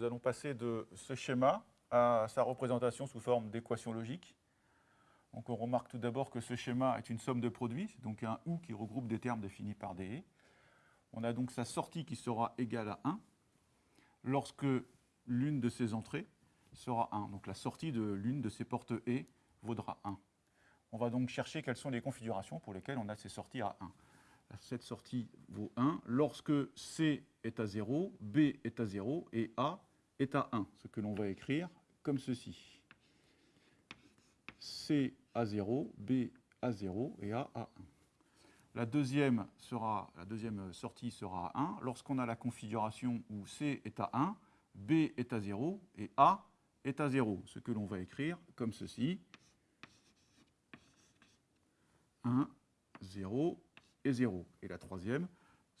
nous allons passer de ce schéma à sa représentation sous forme d'équation logique. Donc on remarque tout d'abord que ce schéma est une somme de produits, donc un OU qui regroupe des termes définis par des E. On a donc sa sortie qui sera égale à 1 lorsque l'une de ces entrées sera 1. Donc la sortie de l'une de ces portes E vaudra 1. On va donc chercher quelles sont les configurations pour lesquelles on a ces sorties à 1. Cette sortie vaut 1 lorsque C est à 0, B est à 0 et A est à 1, ce que l'on va écrire comme ceci. C à 0, B à 0 et A à 1. La deuxième, sera, la deuxième sortie sera à 1 lorsqu'on a la configuration où C est à 1, B est à 0 et A est à 0, ce que l'on va écrire comme ceci. 1, 0 et 0. Et la troisième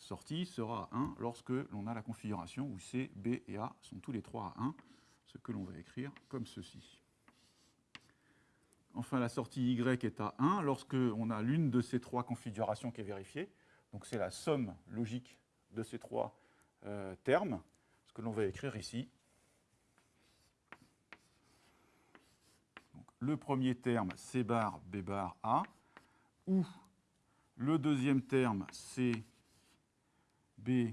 sortie sera à 1 lorsque l'on a la configuration où C, B et A sont tous les trois à 1, ce que l'on va écrire comme ceci. Enfin, la sortie Y est à 1 lorsque on a l'une de ces trois configurations qui est vérifiée. Donc c'est la somme logique de ces trois euh, termes, ce que l'on va écrire ici. le premier terme, C bar, B bar, A, ou le deuxième terme, C, B,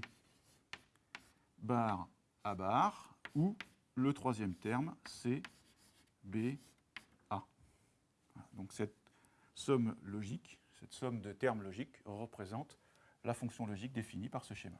bar, A bar, ou le troisième terme, C, B, A. Donc cette somme logique, cette somme de termes logiques représente la fonction logique définie par ce schéma.